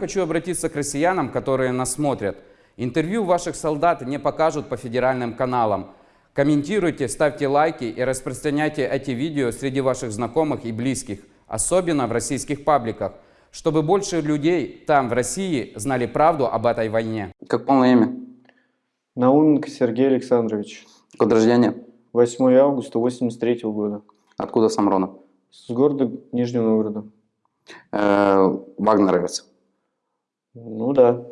Хочу обратиться к россиянам, которые нас смотрят. Интервью ваших солдат не покажут по федеральным каналам. Комментируйте, ставьте лайки и распространяйте эти видео среди ваших знакомых и близких, особенно в российских пабликах, чтобы больше людей там, в России, знали правду об этой войне. Как полное имя? Науменко Сергей Александрович. Год рождения? 8 августа 83 года. Откуда сам родом? С города Нижнего Новгорода. Э, Вагнеровец. Ну да,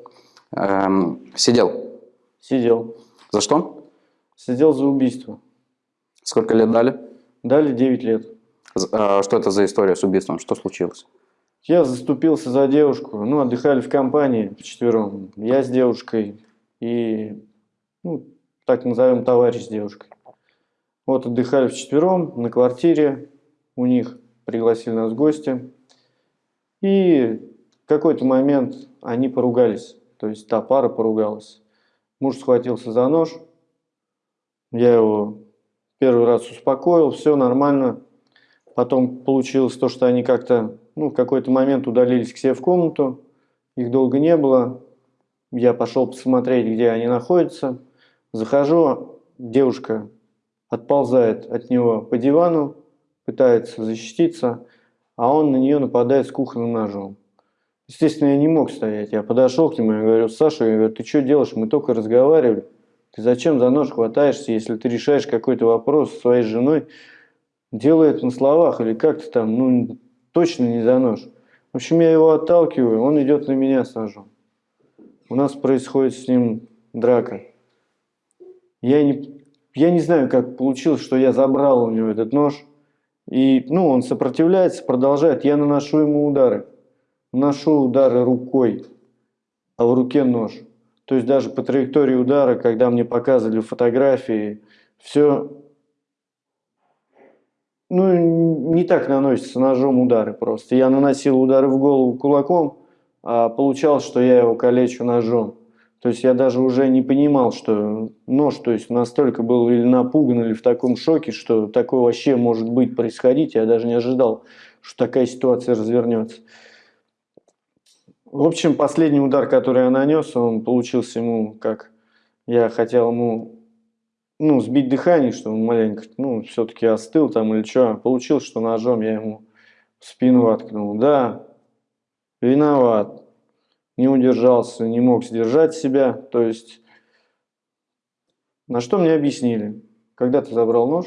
Эм, Сидел. сидел. За что? Сидел за убийство. Сколько лет дали? Дали 9 лет. Э, Что это за история с убийством? Что случилось? Я заступился за девушку. Ну, отдыхали в компании вчетвером. Я с девушкой и, ну, так назовем, товарищ с девушкой. Вот отдыхали вчетвером на квартире у них. Пригласили нас в гости. И какой-то момент они поругались. То есть та пара поругалась. Муж схватился за нож. Я его первый раз успокоил, все нормально. Потом получилось то, что они как-то, ну, в какой-то момент удалились к себе в комнату. Их долго не было. Я пошел посмотреть, где они находятся. Захожу, девушка отползает от него по дивану, пытается защититься, а он на нее нападает с кухонным ножом. Естественно, я не мог стоять. Я подошел к нему и говорю, Саша, я говорю, ты что делаешь? Мы только разговаривали. Ты зачем за нож хватаешься, если ты решаешь какой-то вопрос со своей женой? Делай это на словах или как-то там, ну, точно не за нож. В общем, я его отталкиваю, он идет на меня с ножом. У нас происходит с ним драка. Я не, я не знаю, как получилось, что я забрал у него этот нож. И, ну, он сопротивляется, продолжает. Я наношу ему удары. Наношу удары рукой, а в руке нож. То есть даже по траектории удара, когда мне показывали фотографии, все ну, не так наносится ножом удары просто. Я наносил удары в голову кулаком, а получалось, что я его калечу ножом. То есть я даже уже не понимал, что нож, то есть настолько был или напуган, или в таком шоке, что такое вообще может быть происходить. Я даже не ожидал, что такая ситуация развернется. В общем, последний удар, который я нанес, он получился ему как... Я хотел ему ну, сбить дыхание, что он маленько, ну, все-таки остыл там или что. Получилось, что ножом я ему в спину воткнул. Да, виноват. Не удержался, не мог сдержать себя. То есть, на что мне объяснили? Когда ты забрал нож,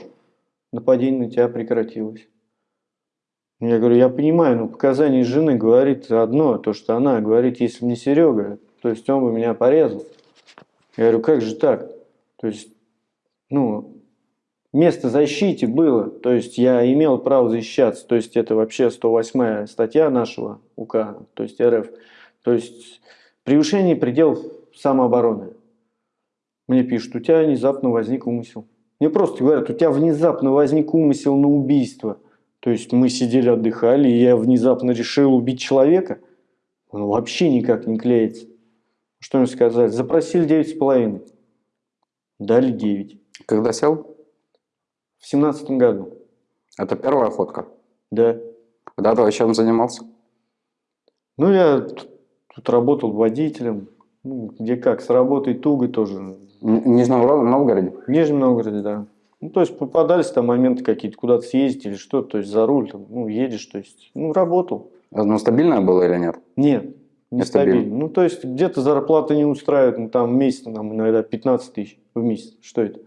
нападение на тебя прекратилось. Я говорю, я понимаю, но показания жены говорит одно, то, что она говорит, если не Серега, то есть он бы меня порезал. Я говорю, как же так? То есть, ну, место защите было, то есть я имел право защищаться, то есть это вообще 108 статья нашего УК, то есть РФ, то есть превышение пределов самообороны. Мне пишут, у тебя внезапно возник умысел. Мне просто говорят, у тебя внезапно возник умысел на убийство. То есть мы сидели, отдыхали, и я внезапно решил убить человека. Он вообще никак не клеится. Что им сказать? Запросили 9,5. Дали 9. Когда сел? В семнадцатом году. Это первая охотка. Да. Когда ты чем занимался? Ну, я тут, тут работал водителем. Ну, где как, с работой туго тоже. В Нижнем Ро- Новгороде? В Нижнем Новгороде, да. Ну, то есть попадались там моменты какие-то, куда-то съездить или что, то есть за руль, там, ну, едешь, то есть, ну, работал. Ну, стабильное было или нет? Нет, не Нестабильно. стабильно. Ну, то есть где-то зарплата не устраивает, ну, там в месяц нам иногда 15 тысяч в месяц. Что это?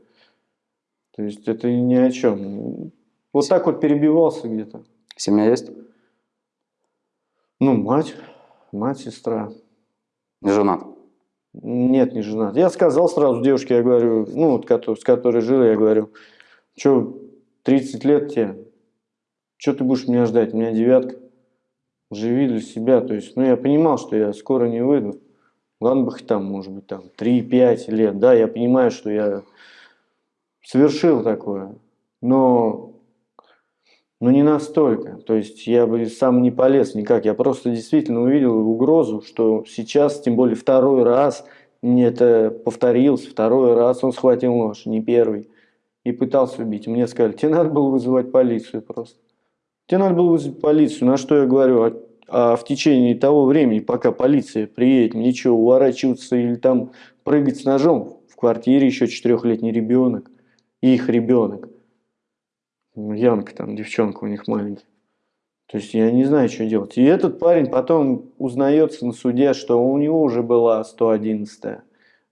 То есть это ни о чем. Вот так вот перебивался где-то. Семья есть? Ну, мать, мать, сестра. Не женат? Нет, не женат. Я сказал сразу девушке, я говорю, ну, вот, с которой жил, я говорю, что, 30 лет тебе, что ты будешь меня ждать, у меня девятка, живи для себя, то есть, ну, я понимал, что я скоро не выйду, ладно бы хоть там, может быть, там, 3-5 лет, да, я понимаю, что я совершил такое, но, но не настолько, то есть, я бы сам не полез никак, я просто действительно увидел угрозу, что сейчас, тем более второй раз, это повторилось, второй раз он схватил нож, не первый, и пытался убить. Мне сказали, тебе надо было вызывать полицию просто. Тебе надо было вызвать полицию. На что я говорю, а А в течение того времени, пока полиция приедет, мне что, уворачиваться или там прыгать с ножом? В квартире еще четырехлетний ребенок, их ребенок. Янка там, девчонка у них маленькая. То есть я не знаю, что делать. И этот парень потом узнается на суде, что у него уже была 111 -я.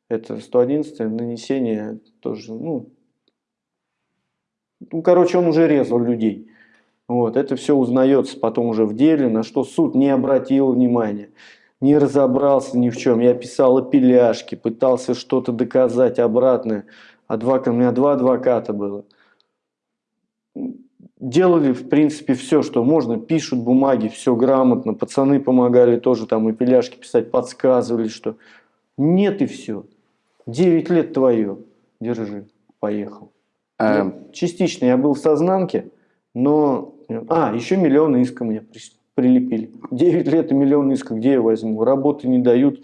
Это 111 нанесение тоже, ну, ну, короче, он уже резал людей. Вот, это все узнается потом уже в деле, на что суд не обратил внимания, не разобрался ни в чем. Я писал опеляшки, пытался что-то доказать обратное. Адвокат, у меня два адвоката было. Делали, в принципе, все, что можно. Пишут бумаги, все грамотно. Пацаны помогали тоже там опеляшки писать, подсказывали, что нет и все. Девять лет твое. Держи, поехал. Эм, Частично я был в сознанке, но... А, еще миллион иска мне при- прилепили. 9 лет и миллион иска, где я возьму? Работы не дают.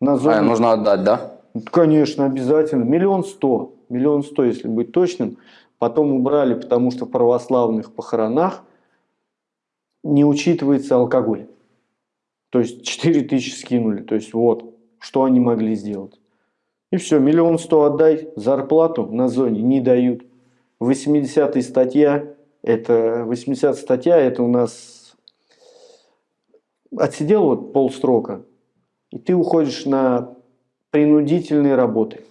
На а, зоне... нужно отдать, да? Конечно, обязательно. Миллион сто. Миллион сто, если быть точным. Потом убрали, потому что в православных похоронах не учитывается алкоголь. То есть 4 тысячи скинули. То есть вот, что они могли сделать. И все, миллион сто отдай, зарплату на зоне не дают. 80 статья, это 80 статья, это у нас отсидел вот полсрока, и ты уходишь на принудительные работы.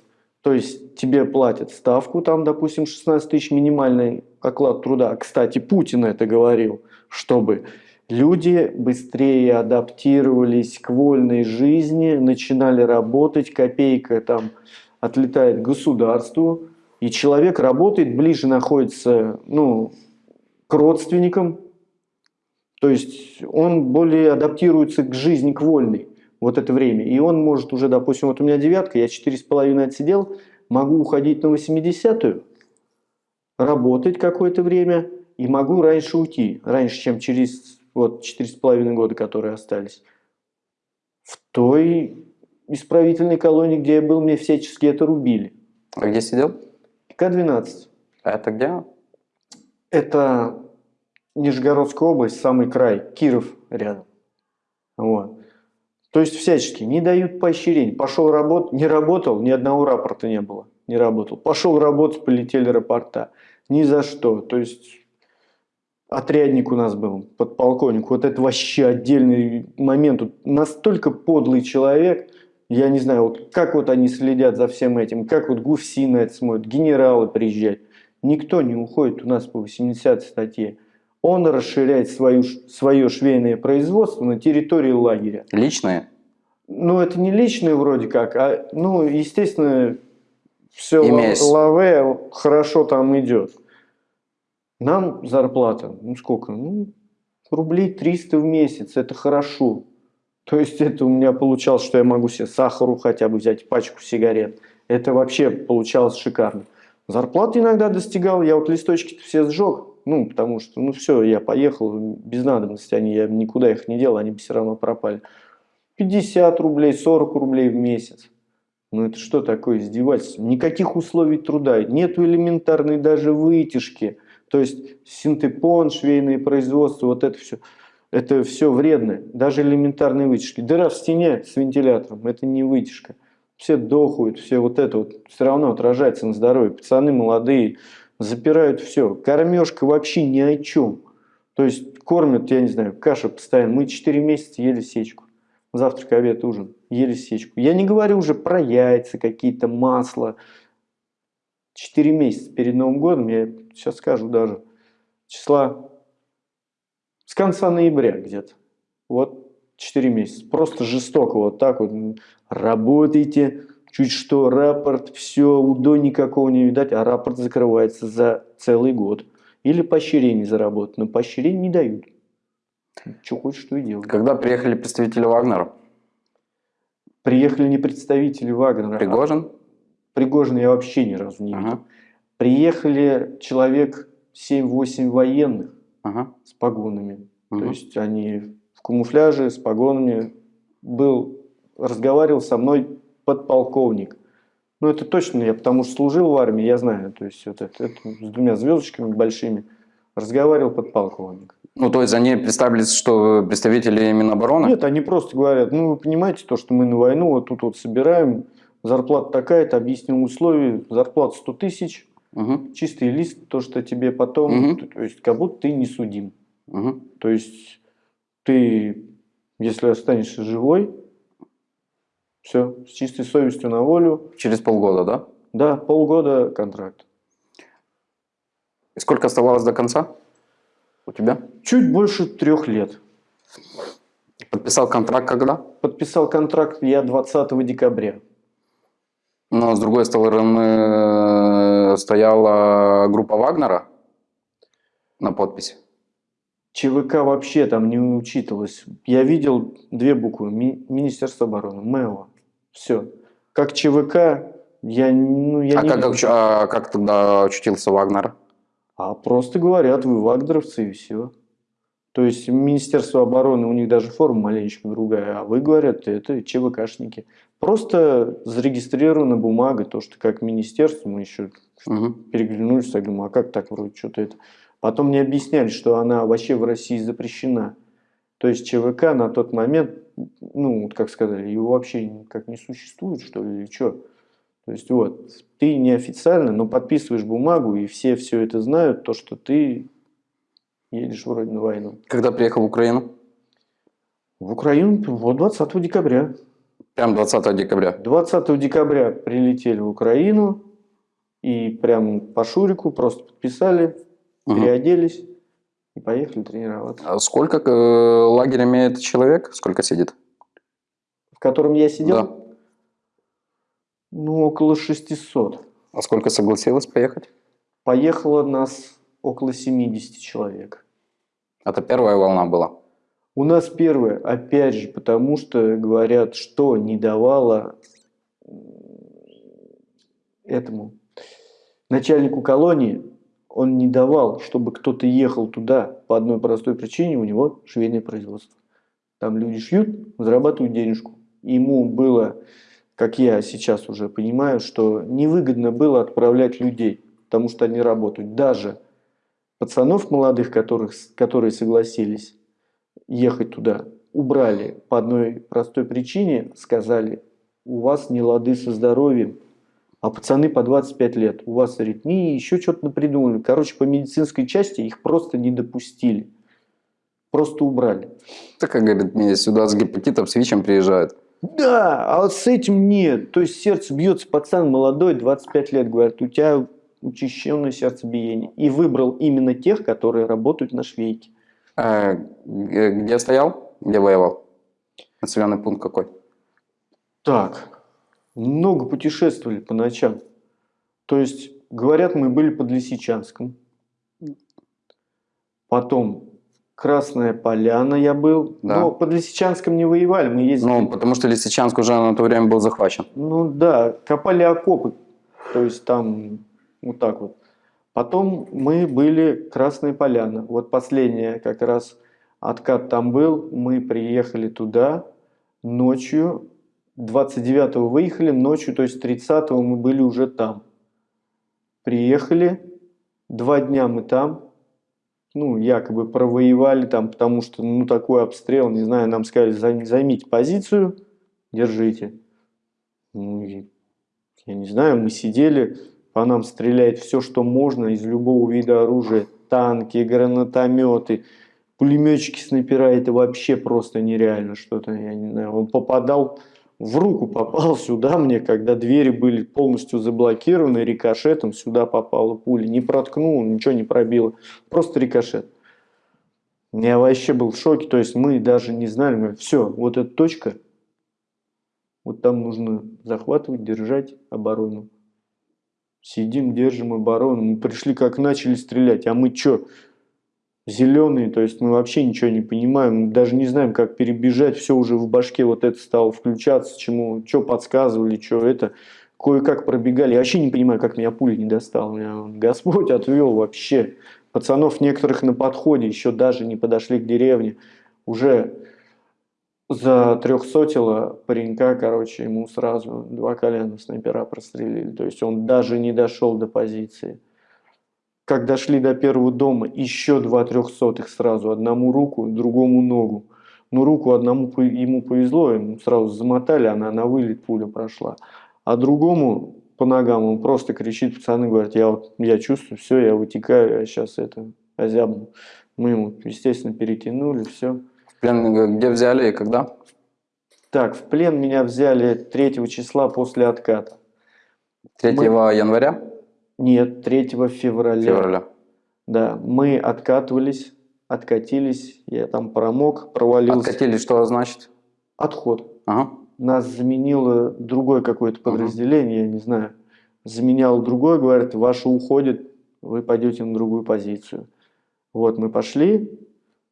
То есть тебе платят ставку, там, допустим, 16 тысяч минимальный оклад труда. Кстати, Путин это говорил, чтобы люди быстрее адаптировались к вольной жизни, начинали работать, копейка там отлетает государству, и человек работает, ближе находится ну, к родственникам, то есть он более адаптируется к жизни, к вольной вот это время. И он может уже, допустим, вот у меня девятка, я четыре с половиной отсидел, могу уходить на 80-ю, работать какое-то время, и могу раньше уйти, раньше, чем через вот четыре с половиной года, которые остались. В той исправительной колонии, где я был, мне всячески это рубили. А где сидел? К-12. А это где? Это Нижегородская область, самый край, Киров рядом. Вот. То есть всячески не дают поощрений. Пошел работать, не работал, ни одного рапорта не было. Не работал. Пошел работать, полетели рапорта. Ни за что. То есть отрядник у нас был, подполковник. Вот это вообще отдельный момент. Вот настолько подлый человек. Я не знаю, вот как вот они следят за всем этим, как вот ГУФСИ на это смотрят, генералы приезжают. Никто не уходит у нас по 80 статье. Он расширяет свою, свое швейное производство на территории лагеря. Личные? Ну, это не личное вроде как, а, ну, естественно, все Имеясь. лаве хорошо там идет. Нам зарплата, ну сколько? Ну, рублей 300 в месяц, это хорошо. То есть это у меня получалось, что я могу себе сахару хотя бы взять, пачку сигарет. Это вообще получалось шикарно. Зарплаты иногда достигал, я вот листочки все сжег, ну, потому что, ну, все, я поехал, без надобности, они, я никуда их не делал, они бы все равно пропали. 50 рублей, 40 рублей в месяц. Ну, это что такое издевательство? Никаких условий труда, нету элементарной даже вытяжки. То есть синтепон, швейное производство, вот это все, это все вредно. Даже элементарные вытяжки. Дыра в стене с вентилятором, это не вытяжка. Все дохают, все вот это вот все равно отражается на здоровье. Пацаны молодые запирают все. Кормежка вообще ни о чем. То есть кормят, я не знаю, каша постоянно. Мы 4 месяца ели сечку. Завтрак, обед, ужин. Ели сечку. Я не говорю уже про яйца, какие-то масла. 4 месяца перед Новым годом, я сейчас скажу даже, числа с конца ноября где-то. Вот 4 месяца. Просто жестоко вот так вот. Работайте, чуть что, рапорт, все, УДО никакого не видать, а рапорт закрывается за целый год. Или поощрение заработать, но поощрение не дают. Что хочешь, что и делай. Когда приехали представители Вагнера? Приехали не представители Вагнера. а Пригожин? Пригожина я вообще ни разу не видел. Ага. Приехали человек 7-8 военных Ага. с погонами. То Мгм. есть они в камуфляже с погонами. Был, разговаривал со мной подполковник. Ну, это точно я, потому что служил в армии, я знаю. То есть вот это, это с двумя звездочками большими. Разговаривал подполковник. Ну, то есть они представились, что представители Минобороны? Нет, они просто говорят, ну, вы понимаете, то, что мы на войну вот тут вот собираем, зарплата такая-то, объяснил условия, зарплата 100 тысяч, Мгм, чистый лист, то, что тебе потом, Мгм. то есть как будто ты не судим. мгм. То есть ты, если останешься живой, все, с чистой совестью на волю, Через полгода, да? да, полгода контракт. И сколько оставалось до конца у тебя? Чуть больше трех лет. Подписал контракт когда? Подписал контракт я 20 декабря. Но с другой стороны э, стояла группа Вагнера на подписи. ЧВК вообще там не учитывалось. Я видел две буквы. Ми- Министерство обороны. МЭО. Все. Как ЧВК, я, ну, я а, не... как, оч- а как тогда очутился Вагнер? А просто говорят, вы вагнеровцы и все. То есть Министерство обороны, у них даже форма маленечко другая, а вы, говорят, это ЧВКшники. Просто зарегистрирована бумага, то, что как министерство, мы еще Мгм. переглянулись, я думаю, а как так вроде что-то это. Потом мне объясняли, что она вообще в России запрещена. То есть ЧВК на тот момент, ну, как сказали, его вообще как не существует, что ли, или что. То есть вот, ты неофициально, но подписываешь бумагу, и все все это знают, то, что ты едешь вроде на войну. Когда приехал в Украину? В Украину вот 20 декабря. Прям 20 декабря. 20 декабря прилетели в Украину, и прям по Шурику просто подписали, Мгм. переоделись и поехали тренироваться. А Сколько э, лагерь имеет человек? Сколько сидит? В котором я сидел? Да. Ну, около 600. А сколько согласилось поехать? Поехало нас около 70 человек. Это первая волна была. У нас первое, опять же, потому что говорят, что не давало этому начальнику колонии, он не давал, чтобы кто-то ехал туда по одной простой причине, у него швейное производство. Там люди шьют, зарабатывают денежку. Ему было, как я сейчас уже понимаю, что невыгодно было отправлять людей, потому что они работают. Даже пацанов молодых, которых, которые согласились ехать туда, убрали по одной простой причине, сказали, у вас не лады со здоровьем, а пацаны по 25 лет, у вас аритмии, еще что-то напридумали. Короче, по медицинской части их просто не допустили. Просто убрали. Так, как говорит, мне сюда с гепатитом, с ВИЧем приезжают. Да, а вот с этим нет. То есть сердце бьется, пацан молодой, 25 лет, говорят, у тебя учащенное сердцебиение. И выбрал именно тех, которые работают на швейке. Э, г- где стоял? Где воевал? Населенный пункт какой? Так, много путешествовали по ночам. То есть, говорят, мы были под Лисичанском. Потом Красная Поляна я был. Да. Но под Лисичанском не воевали, мы ездили. Ну, потому что Лисичанск уже на то время был захвачен. Ну да, копали окопы. То есть там вот так вот. Потом мы были Красная Поляна. Вот последняя как раз откат там был. Мы приехали туда ночью. 29-го выехали, ночью, то есть 30-го мы были уже там. Приехали, два дня мы там, ну, якобы провоевали там, потому что, ну, такой обстрел, не знаю, нам сказали, «Займ- займите позицию, держите. Ну, я не знаю, мы сидели, по нам стреляет все, что можно из любого вида оружия. Танки, гранатометы, пулеметчики, снайпера. Это вообще просто нереально что-то. Я не знаю, он попадал, в руку попал сюда мне, когда двери были полностью заблокированы, рикошетом сюда попала пуля. Не проткнул, ничего не пробило. Просто рикошет. Я вообще был в шоке. То есть мы даже не знали, все, вот эта точка, вот там нужно захватывать, держать оборону. Сидим, держим оборону. Мы пришли, как начали стрелять. А мы что? Зеленые, то есть мы вообще ничего не понимаем. Даже не знаем, как перебежать. Все уже в башке вот это стало включаться. Чему, что подсказывали, что это. Кое-как пробегали. Я вообще не понимаю, как меня пуля не достала. Меня Господь отвел вообще. Пацанов некоторых на подходе еще даже не подошли к деревне. Уже за трехсотило паренька, короче, ему сразу два колена снайпера прострелили. То есть он даже не дошел до позиции. Как дошли до первого дома, еще два трехсотых сразу. Одному руку, другому ногу. Ну, руку одному ему повезло, ему сразу замотали, она на вылет пуля прошла. А другому по ногам он просто кричит, пацаны говорят, я, вот, я чувствую, все, я вытекаю, я сейчас это озябну. Мы ему, естественно, перетянули, все. В плен э, где взяли и когда? Так, в плен меня взяли 3 числа после отката. 3 января? Нет, 3 февраля. Февраля. Да, мы откатывались, откатились, я там промок, провалился. Откатили, что значит? Отход. Ага. Нас заменило другое какое-то подразделение, я не знаю. Заменял другое, говорит, ваше уходит, вы пойдете на другую позицию. Вот мы пошли,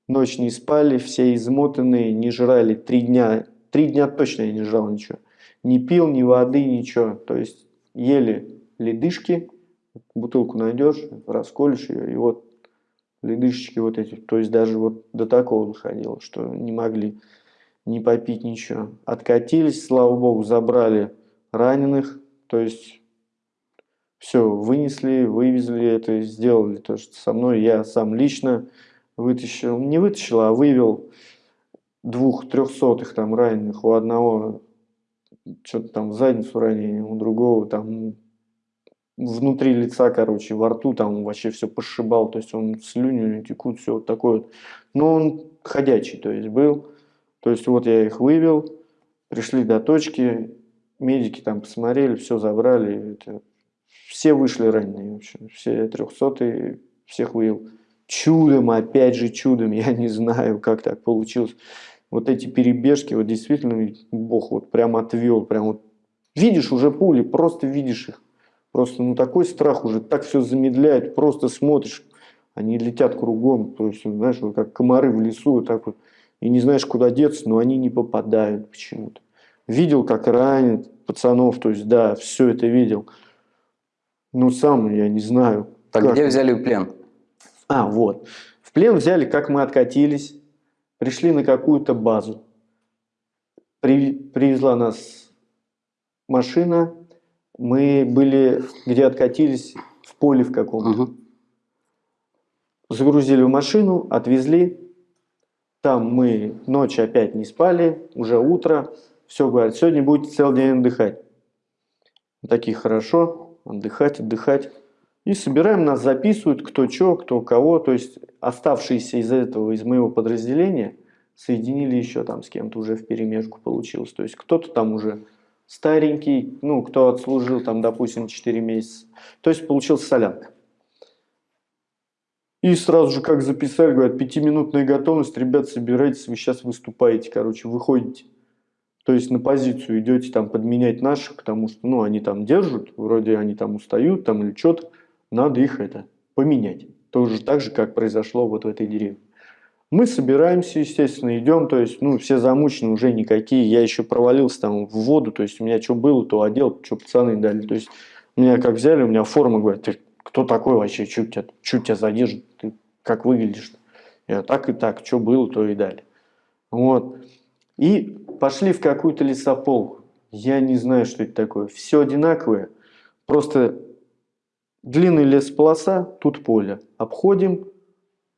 ночь не спали, все измотанные, не жрали три дня. Три дня точно я не жрал ничего. Не пил ни воды, ничего. То есть ели ледышки, бутылку найдешь, расколешь ее, и вот ледышечки вот эти. То есть даже вот до такого доходило, что не могли не попить ничего. Откатились, слава богу, забрали раненых, то есть все, вынесли, вывезли это, сделали то, что со мной я сам лично вытащил, не вытащил, а вывел двух трехсотых там раненых, у одного что-то там задницу ранение, у другого там внутри лица, короче, во рту там вообще все пошибал, то есть он слюни текут, все вот такое вот. Но он ходячий, то есть был. То есть вот я их вывел, пришли до точки, медики там посмотрели, все забрали. Это, все вышли раненые, в общем, все трехсотые, всех вывел. Чудом, опять же чудом, я не знаю, как так получилось. Вот эти перебежки, вот действительно, Бог вот прям отвел, прям вот видишь уже пули, просто видишь их. Просто ну такой страх уже, так все замедляет, просто смотришь, они летят кругом, то есть, знаешь, вот как комары в лесу, вот так вот, и не знаешь, куда деться, но они не попадают почему-то. Видел, как ранят пацанов, то есть, да, все это видел. Ну, сам я не знаю. Так как. где взяли в плен? А, вот. В плен взяли, как мы откатились, пришли на какую-то базу. При- привезла нас машина, мы были, где откатились, в поле в каком-то. Мгм. Загрузили в машину, отвезли. Там мы ночь опять не спали, уже утро. Все, говорят, сегодня будете целый день отдыхать. Мы Такие, хорошо, отдыхать, отдыхать. И собираем, нас записывают, кто что, кто кого. То есть оставшиеся из этого, из моего подразделения, соединили еще там с кем-то уже в перемешку получилось. То есть кто-то там уже старенький, ну, кто отслужил там, допустим, 4 месяца. То есть получилась солянка. И сразу же, как записали, говорят, пятиминутная готовность, ребят, собирайтесь, вы сейчас выступаете, короче, выходите. То есть на позицию идете там подменять наших, потому что, ну, они там держат, вроде они там устают, там или что-то, надо их это поменять. Тоже так же, как произошло вот в этой деревне. Мы собираемся, естественно, идем, то есть, ну, все замучены уже никакие. Я еще провалился там в воду, то есть, у меня что было, то одел, что пацаны дали. То есть, меня как взяли, у меня форма, говорят, ты кто такой вообще, что тебя, что тебя задержит, ты как выглядишь? Я так и так, что было, то и дали. Вот. И пошли в какую-то лесополку. Я не знаю, что это такое. Все одинаковое. Просто длинный лесополоса, тут поле. Обходим,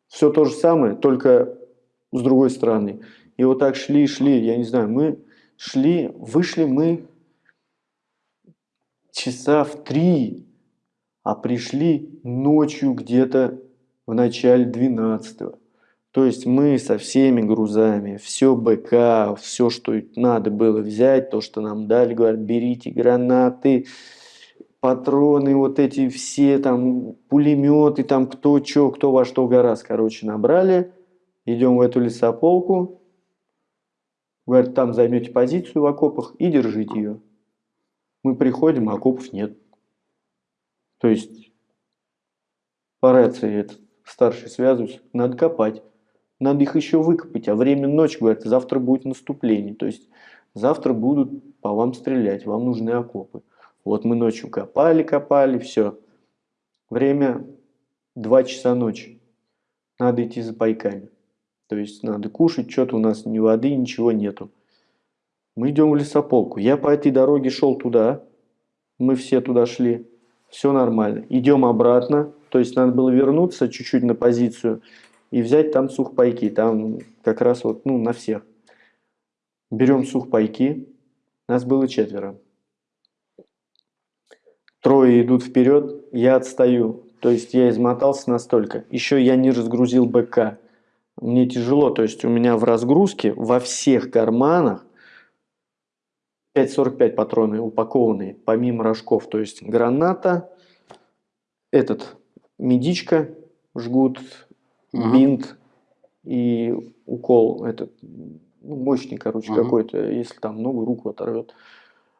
все то же самое, только с другой стороны. И вот так шли, шли, я не знаю, мы шли, вышли мы часа в три, а пришли ночью где-то в начале 12 -го. То есть мы со всеми грузами, все БК, все, что надо было взять, то, что нам дали, говорят, берите гранаты, патроны, вот эти все там пулеметы, там кто что, кто во что гораздо, короче, набрали. Идем в эту лесополку. Говорят, там займете позицию в окопах и держите ее. Мы приходим, а окопов нет. То есть по рации этот старший связывается, надо копать. Надо их еще выкопать, а время ночь, говорят, завтра будет наступление. То есть завтра будут по вам стрелять, вам нужны окопы. Вот мы ночью копали, копали, все. Время 2 часа ночи. Надо идти за пайками. То есть надо кушать, что-то у нас ни воды, ничего нету. Мы идем в лесополку. Я по этой дороге шел туда. Мы все туда шли. все нормально. Идем обратно, то есть надо было вернуться чуть-чуть на позицию и взять там сухпайки, там как раз вот, ну, на всех. Берем сухпайки, нас было четверо. Трое идут вперед, я отстаю. То есть я измотался настолько. Еще я не разгрузил БК. Мне тяжело, то есть у меня в разгрузке во всех карманах 5,45 патроны упакованные, помимо рожков. То есть граната, этот, медичка, жгут, угу. бинт и укол, этот, ну, мощный, короче, угу. какой-то, если там ногу, руку оторвет.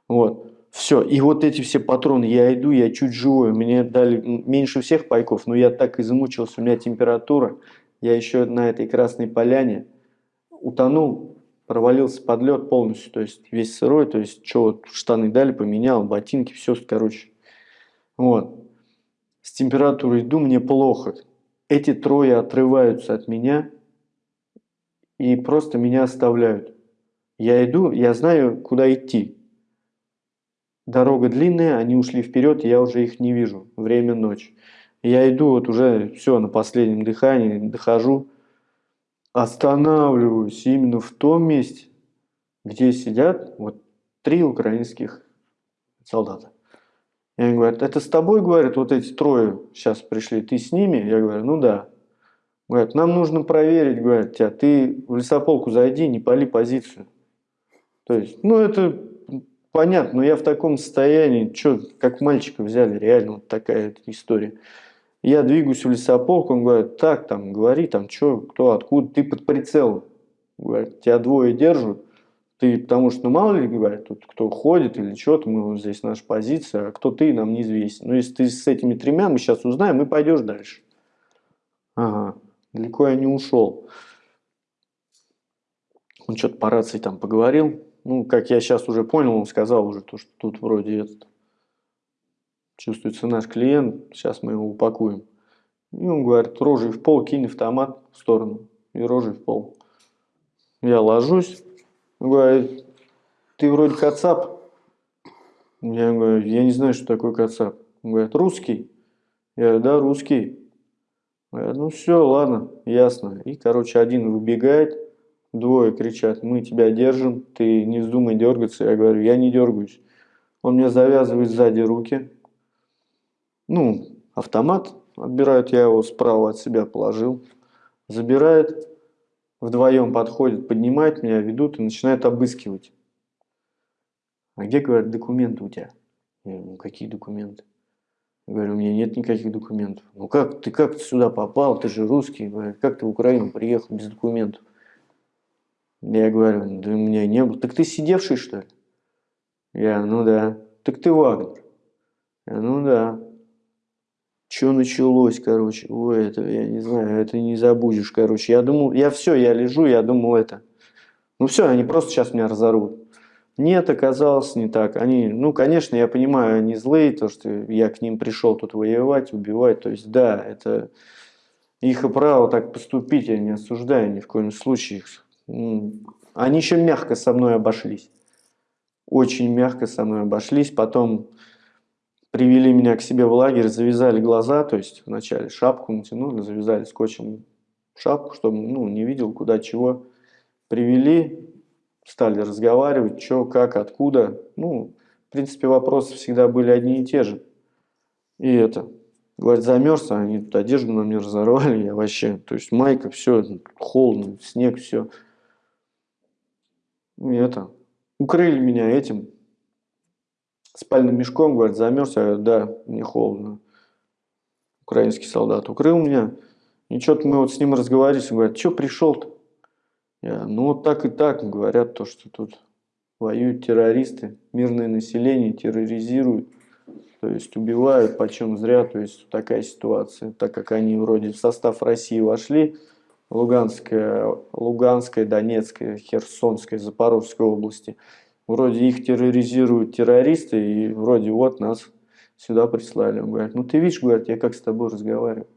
Вот. Все, и вот эти все патроны, я иду, я чуть живой, мне дали меньше всех пайков, но я так измучился, у меня температура, я еще на этой красной поляне утонул, провалился под лед полностью, то есть весь сырой, то есть что вот штаны дали, поменял, ботинки, все, короче. Вот. С температурой иду, мне плохо. Эти трое отрываются от меня и просто меня оставляют. Я иду, я знаю, куда идти. Дорога длинная, они ушли вперед, я уже их не вижу. Время ночь. Я иду, вот уже все, на последнем дыхании, дохожу, останавливаюсь именно в том месте, где сидят вот три украинских солдата. И они говорят, это с тобой, говорят, вот эти трое сейчас пришли, ты с ними? Я говорю, ну да. Говорят, нам нужно проверить, говорят, тебя, ты в лесополку зайди, не пали позицию. То есть, ну это понятно, но я в таком состоянии, что, как мальчика взяли, реально вот такая история. Я двигаюсь в лесополк, он говорит, так, там, говори, там, что, кто, откуда, ты под прицелом. Говорит, тебя двое держат, ты, потому что, ну, мало ли, говорят, тут кто ходит или что-то, мы вот здесь наша позиция, а кто ты, нам неизвестен. Но если ты с этими тремя, мы сейчас узнаем, и пойдешь дальше. Ага, далеко я не ушел. Он что-то по рации там поговорил, ну, как я сейчас уже понял, он сказал уже то, что тут вроде этот, чувствуется наш клиент, сейчас мы его упакуем. И он говорит, рожей в пол, кинь автомат в сторону. И рожей в пол. Я ложусь, говорит, ты вроде кацап. Я говорю, я не знаю, что такое кацап. Он говорит, русский. Я говорю, да, русский. Говорят, ну все, ладно, ясно. И, короче, один выбегает, Двое кричат, мы тебя держим, ты не вздумай дергаться. Я говорю, я не дергаюсь. Он мне завязывает сзади руки. Ну, автомат отбирают, я его справа от себя положил. Забирает, вдвоем подходит, поднимает меня, ведут и начинает обыскивать. А где, говорят, документы у тебя? Я говорю, ну какие документы? Я говорю, у меня нет никаких документов. Ну как, ты как сюда попал, ты же русский, как ты в Украину приехал без документов? Я говорю, да меня не было. Так ты сидевший, что ли? Я, ну да. Так ты Вагнер? Я, ну да. Что началось, короче? Ой, это, я не знаю, это не забудешь, короче. Я думал, я все, я лежу, я думал это. Ну все, они просто сейчас меня разорвут. Нет, оказалось не так. Они, ну, конечно, я понимаю, они злые, то, что я к ним пришел тут воевать, убивать. То есть, да, это их право так поступить, я не осуждаю ни в коем случае. Они еще мягко со мной обошлись. Очень мягко со мной обошлись. Потом привели меня к себе в лагерь, завязали глаза, то есть вначале шапку натянули, завязали скотчем шапку, чтобы ну, не видел куда чего. Привели, стали разговаривать, что, как, откуда. Ну, в принципе, вопросы всегда были одни и те же. И это, говорит, замерз, а они тут одежду на мне разорвали, я вообще, то есть майка, все, холодно, снег, все это, укрыли меня этим спальным мешком, говорят, замерз, я говорю, да, мне холодно. Украинский солдат укрыл меня, и что-то мы вот с ним разговаривали, он говорит, что пришел-то? Я, ну вот так и так, говорят, то, что тут воюют террористы, мирное население терроризируют, то есть убивают почем зря, то есть такая ситуация, так как они вроде в состав России вошли, Луганская, Луганской, Донецкой, Херсонской, Запорожской области. Вроде их терроризируют террористы, и вроде вот нас сюда прислали. Он говорит, ну ты видишь, говорит, я как с тобой разговариваю.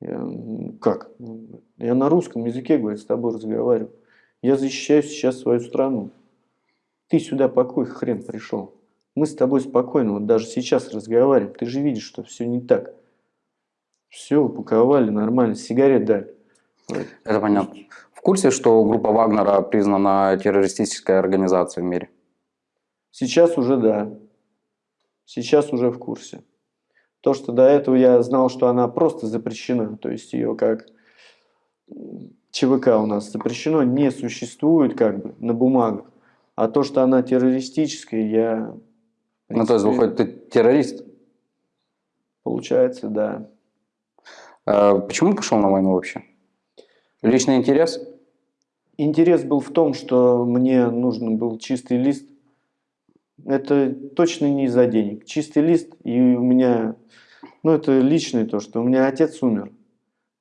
Я, как? Я на русском языке, говорит, с тобой разговариваю. Я защищаю сейчас свою страну. Ты сюда по какой хрен пришел? Мы с тобой спокойно, вот даже сейчас разговариваем. Ты же видишь, что все не так. Все упаковали нормально, сигарет дали. Это понятно. В курсе, что группа Вагнера признана террористической организацией в мире? Сейчас уже да. Сейчас уже в курсе. То, что до этого я знал, что она просто запрещена, то есть ее как ЧВК у нас запрещено, не существует как бы на бумагах. А то, что она террористическая, я... в Ну, то есть, принципе, выходит, ты террорист. Получается, да. Э, Почему пошел на войну вообще? Личный интерес? Интерес был в том, что мне нужен был чистый лист. Это точно не из-за денег. Чистый лист, и у меня, ну это личное то, что у меня отец умер.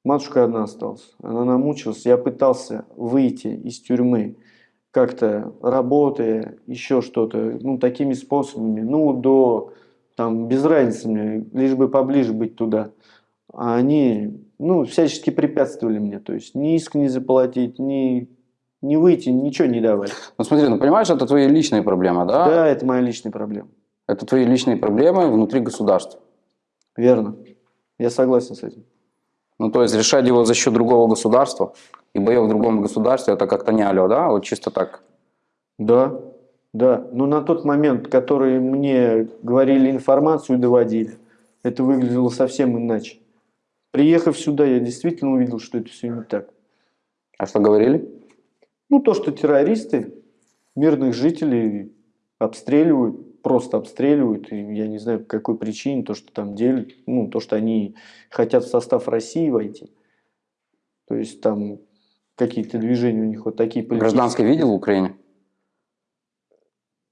Матушка одна осталась. Она намучилась. Я пытался выйти из тюрьмы как-то работая, еще что-то, ну такими способами. Ну до, там, без разницы мне, лишь бы поближе быть туда. А они, ну, всячески препятствовали мне. То есть ни иск не заплатить, ни, ни выйти, ничего не давали. Ну смотри, ну понимаешь, это твои личные проблемы, да? Да, это моя личная проблема. Это твои личные проблемы внутри государства. Верно. Я согласен с этим. Ну то есть решать его за счет другого государства и боев в другом государстве, это как-то не алло, да? Вот чисто так. Да, да. Но на тот момент, который мне говорили информацию, доводили, это выглядело совсем иначе. Приехав сюда, я действительно увидел, что это все не так. А что говорили? Ну, то, что террористы мирных жителей обстреливают, просто обстреливают, и я не знаю, по какой причине, то, что там делят, ну, то, что они хотят в состав России войти. То есть там какие-то движения у них вот такие политические. Гражданский видел в Украине?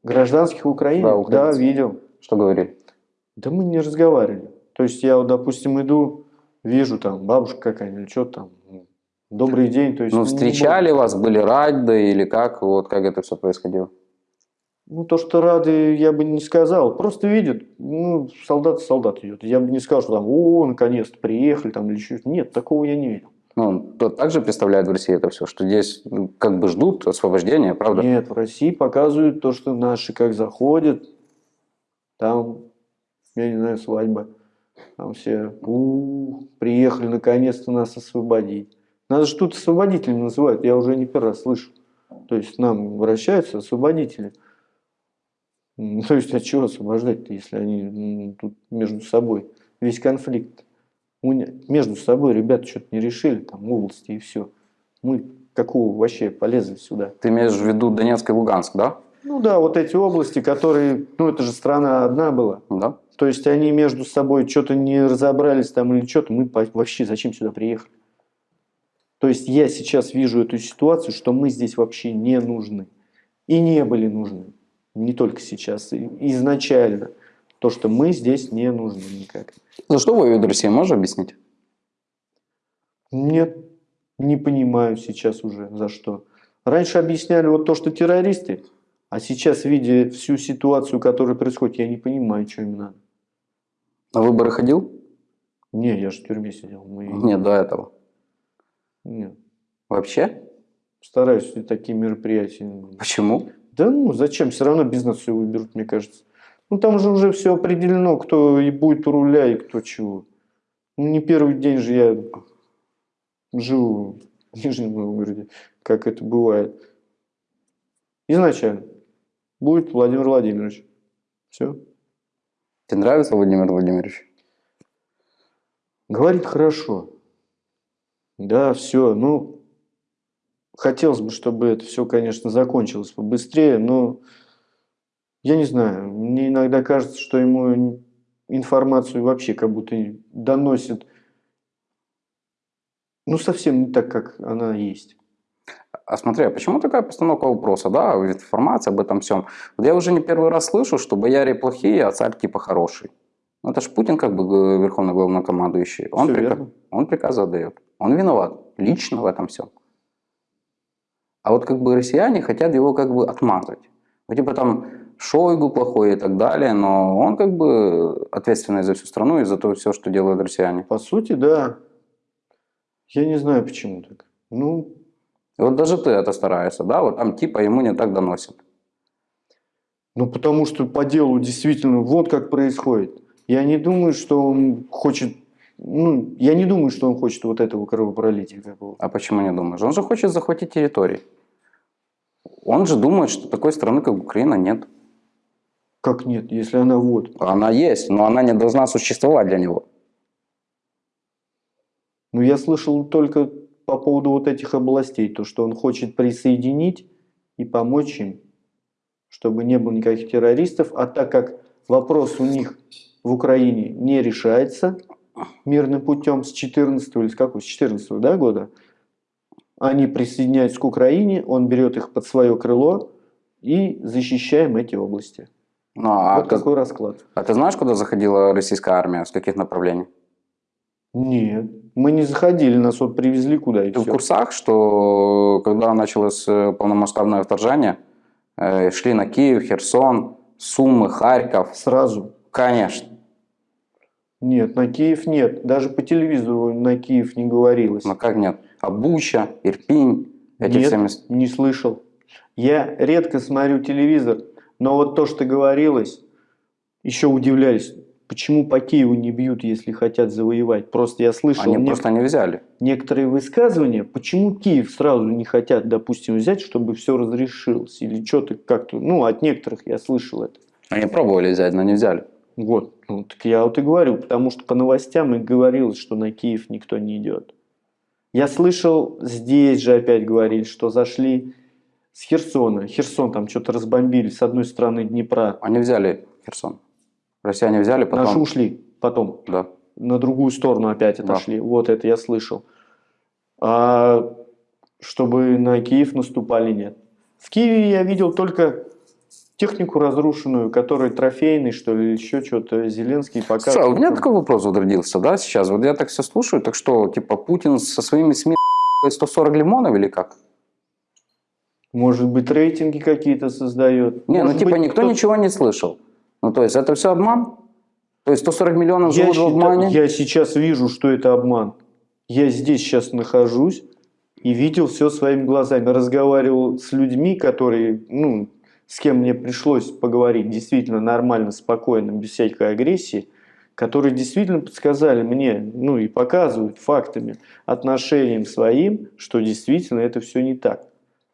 Гражданских в Украине? Да, Да, видел. Что говорили? Да мы не разговаривали. То есть я, вот, допустим, иду, вижу там бабушка какая-нибудь, что там, ну, добрый день. То есть, Ну встречали вас, были рады или как? Вот как это все происходило? Ну, то, что рады, я бы не сказал. Просто видят, ну, солдат солдат идет. Я бы не сказал, что там, о, наконец-то приехали, там, или еще. Нет, такого я не видел. Ну, то также представляет в России это все, что здесь ну, как бы ждут освобождения, правда? Нет, в России показывают то, что наши как заходят, там, я не знаю, свадьба. Там все, у приехали наконец-то нас освободить. Нас же тут освободителями называют, я уже не первый раз слышу. То есть нам обращаются освободители. То есть от чего освобождать-то, если они тут между собой весь конфликт. У Между собой ребята что-то не решили, там области и все. Мы какого вообще полезли сюда? Ты имеешь в виду Донецк и Луганск, да? Ну да, вот эти области, которые, ну это же страна одна была. Да. То есть они между собой что-то не разобрались там или что-то, мы вообще зачем сюда приехали? То есть я сейчас вижу эту ситуацию, что мы здесь вообще не нужны. И не были нужны. Не только сейчас, изначально. То, что мы здесь не нужны никак. За что воюет Россия, можешь объяснить? Нет, не понимаю сейчас уже за что. Раньше объясняли вот то, что террористы, а сейчас, видя всю ситуацию, которая происходит, я не понимаю, что им надо. На выборы ходил? Не, я же в тюрьме сидел. Мы... Нет, до этого. Нет. Вообще? Стараюсь такие мероприятия. Почему? Да ну, зачем? Все равно бизнес все выберут, мне кажется. Ну, там же уже все определено, кто и будет у руля, и кто чего. Ну, не первый день же я живу в Нижнем Новгороде, как это бывает. Изначально. Будет Владимир Владимирович. Все. Тебе нравится Владимир Владимирович? Говорит хорошо. Да, все. Ну, хотелось бы, чтобы это все, конечно, закончилось побыстрее, но я не знаю. Мне иногда кажется, что ему информацию вообще как будто доносит ну, совсем не так, как она есть. А смотри, а почему такая постановка вопроса, да, информация об этом всем? Вот я уже не первый раз слышу, что бояре плохие, а царь типа хороший. Ну, это же Путин как бы г- верховный главнокомандующий. Он, Всё прика- верно. он приказы отдает. Он виноват лично в этом всем. А вот как бы россияне хотят его как бы отмазать. Ну, типа там Шойгу плохой и так далее, но он как бы ответственный за всю страну и за то все, что делают россияне. По сути, да. Я не знаю, почему так. Ну, И вот даже ты это стараешься, да, вот там типа ему не так доносят. Ну, потому что по делу действительно вот как происходит. Я не думаю, что он хочет... Ну, я не думаю, что он хочет вот этого кровопролития какого-то. А почему не думаешь? Он же хочет захватить территории. Он же думает, что такой страны, как Украина, нет. Как нет, если она вот. Она есть, но она не должна существовать для него. Ну, я слышал только по поводу вот этих областей, то, что он хочет присоединить и помочь им, чтобы не было никаких террористов. А так как вопрос у них в Украине не решается мирным путем с 14 или с какого, с 14 да, года, они присоединяются к Украине, он берет их под свое крыло и защищаем эти области. Ну, а, вот ты, такой расклад. а ты знаешь, куда заходила российская армия, с каких направлений? Нет, мы не заходили, нас вот привезли куда и Ты в курсах, что когда началось э, полномасштабное вторжение, э, шли на Киев, Херсон, Сумы, Харьков? Сразу. Конечно. Нет, на Киев нет. Даже по телевизору на Киев не говорилось. Но как нет? А Буча, Ирпинь, эти Нет, все места. не слышал. Я редко смотрю телевизор, но вот то, что говорилось, еще удивляюсь, почему по Киеву не бьют, если хотят завоевать. Просто я слышал Они нек- просто не взяли. некоторые высказывания, почему Киев сразу не хотят, допустим, взять, чтобы все разрешилось. Или что-то как-то, ну, от некоторых я слышал это. Они пробовали взять, но не взяли. Вот, ну, так я вот и говорю, потому что по новостям и говорилось, что на Киев никто не идет. Я слышал, здесь же опять говорили, что зашли с Херсона. Херсон там что-то разбомбили с одной стороны Днепра. Они взяли Херсон. Россияне взяли, потом... Наши ушли потом. Да. На другую сторону опять Да. отошли. Вот это я слышал. А чтобы на Киев наступали, нет. В Киеве я видел только технику разрушенную, которая трофейный, что ли, еще что-то. Зеленский показывал. Слушай, а у меня такой вопрос вот родился, да, сейчас. Вот я так все слушаю, так что, типа, Путин со своими СМИ 140 лимонов или как? Может быть, рейтинги какие-то создает. Не, ну Может типа быть, никто кто- ничего не слышал. Ну то есть это все обман? То есть 140 миллионов Я, живут в считаю- обмане? я сейчас вижу, что это обман. Я здесь сейчас нахожусь и видел все своими глазами. Разговаривал с людьми, которые, ну, с кем мне пришлось поговорить действительно нормально, спокойно, без всякой агрессии, которые действительно подсказали мне, ну и показывают фактами, отношением своим, что действительно это все не так.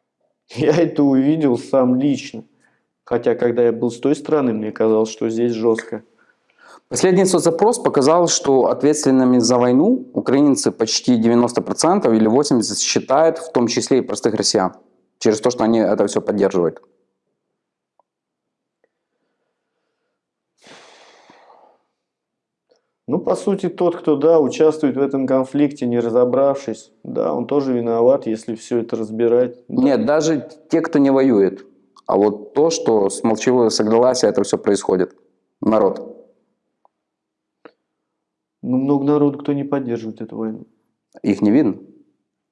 Я это увидел сам лично. Хотя, когда я был с той стороны, мне казалось, что здесь жестко. Последний соцопрос показал, что ответственными за войну украинцы почти 90% или 80% считают, в том числе и простых россиян. Через то, что они это все поддерживают. Ну, по сути, тот, кто, да, участвует в этом конфликте, не разобравшись, да, он тоже виноват, если все это разбирать. Да. Нет, даже те, кто не воюет. А вот то, что с молчаливого согласия это все происходит. Народ. Ну, много народу, кто не поддерживает эту войну. Их не видно.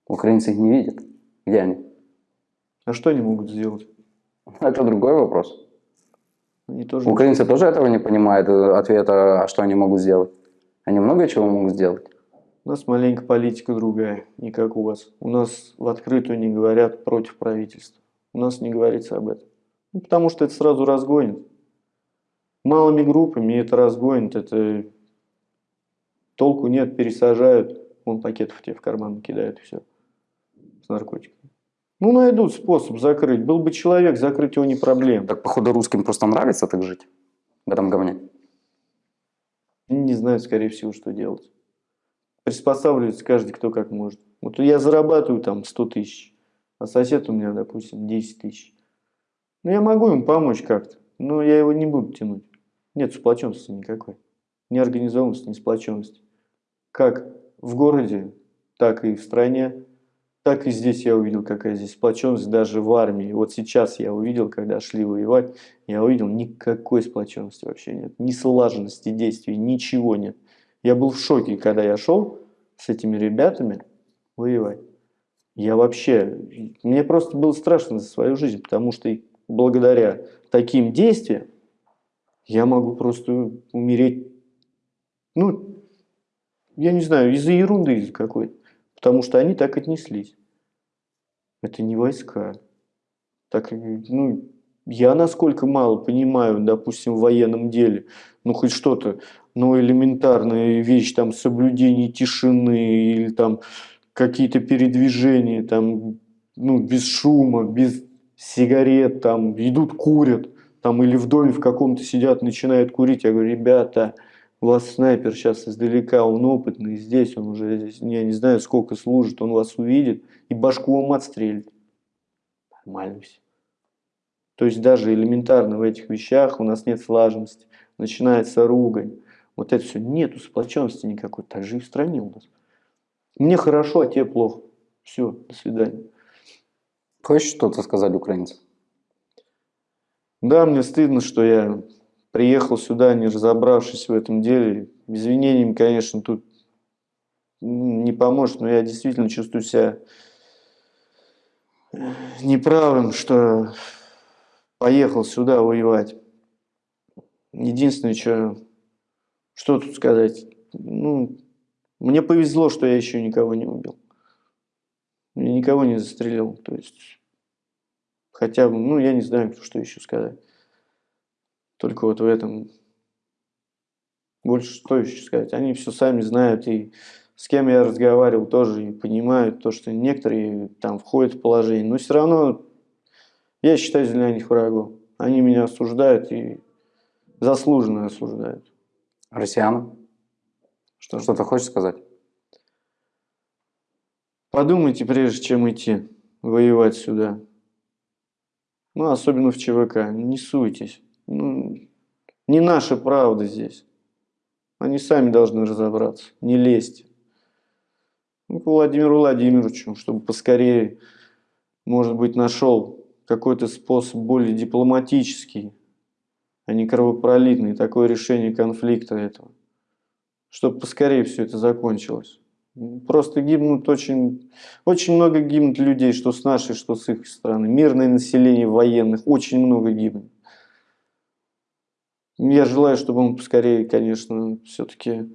Украинцы их не видят. Где они? А что они могут сделать? Это другой вопрос. Они тоже... Украинцы тоже этого не понимают, э, ответа, а что они могут сделать. Они много чего могут сделать. У нас маленько политика другая, не как у вас. У нас в открытую не говорят против правительства. У нас не говорится об этом. Ну, потому что это сразу разгонит. Малыми группами это разгонит, это толку нет, пересажают. Вон пакетов тебе в карман кидают все. С наркотиками. Ну, найдут способ закрыть. Был бы человек, закрыть его не проблема. Так, походу, русским просто нравится так жить. В этом говне. Не знают, скорее всего, что делать. Приспосабливается каждый, кто как может. Вот я зарабатываю там 100 тысяч, а сосед у меня, допустим, 10 тысяч. Ну, я могу ему помочь как-то, но я его не буду тянуть. Нет сплоченности никакой. Ни организованности, ни сплоченности. Как в городе, так и в стране, так и здесь я увидел, какая здесь сплоченность даже в армии. Вот сейчас я увидел, когда шли воевать, я увидел, никакой сплоченности вообще нет. Ни слаженности действий, ничего нет. Я был в шоке, когда я шел с этими ребятами воевать. Я вообще, мне просто было страшно за свою жизнь, потому что благодаря таким действиям я могу просто умереть, ну, я не знаю, из-за ерунды из какой-то. Потому что они так отнеслись. Это не войска. Так, ну, я насколько мало понимаю, допустим, в военном деле, ну хоть что-то, ну элементарная вещь, там соблюдение тишины или там какие-то передвижения, там, ну без шума, без сигарет, там идут курят, там или в доме в каком-то сидят, начинают курить. Я говорю, ребята, вас снайпер сейчас издалека, он опытный, здесь он уже, я не знаю, сколько служит, он вас увидит и башку вам отстрелит. Нормально все. То есть даже элементарно в этих вещах у нас нет слаженности, начинается ругань. Вот это все, нету сплоченности никакой, так же и в стране у нас. Мне хорошо, а тебе плохо. Все, до свидания. Хочешь что-то сказать украинцам? Да, мне стыдно, что я приехал сюда, не разобравшись в этом деле. Извинениями, конечно, тут не поможет, но я действительно чувствую себя неправым, что поехал сюда воевать. Единственное, что, что тут сказать, ну, мне повезло, что я еще никого не убил. Я никого не застрелил, то есть, хотя бы, ну, я не знаю, что еще сказать. Только вот в этом, больше что еще сказать, они все сами знают, и с кем я разговаривал, тоже и понимают то, что некоторые там входят в положение, но все равно я считаю для них врагом. Они меня осуждают и заслуженно осуждают. Россиянам? Что? Что-то хочешь сказать? Подумайте, прежде чем идти воевать сюда. Ну, особенно в ЧВК. Не суйтесь. Ну, не наша правда здесь. Они сами должны разобраться. Не лезьте. Ну, к Владимиру Владимировичу, чтобы поскорее, может быть, нашел какой-то способ более дипломатический, а не кровопролитный, такое решение конфликта этого. Чтобы поскорее все это закончилось. Просто гибнут очень, очень много гибнут людей, что с нашей, что с их страны. Мирное население военных очень много гибнет. Я желаю, чтобы мы поскорее, конечно, все-таки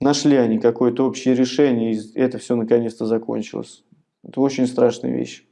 нашли они какое-то общее решение, и это все наконец-то закончилось. Это очень страшная вещь.